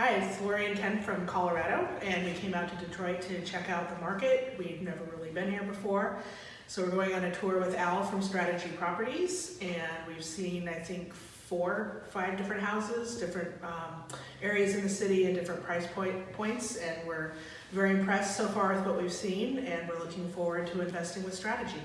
Hi, it's Florian and Ken from Colorado, and we came out to Detroit to check out the market. We've never really been here before. So we're going on a tour with Al from Strategy Properties, and we've seen, I think, four, five different houses, different um, areas in the city and different price point, points, and we're very impressed so far with what we've seen, and we're looking forward to investing with Strategy.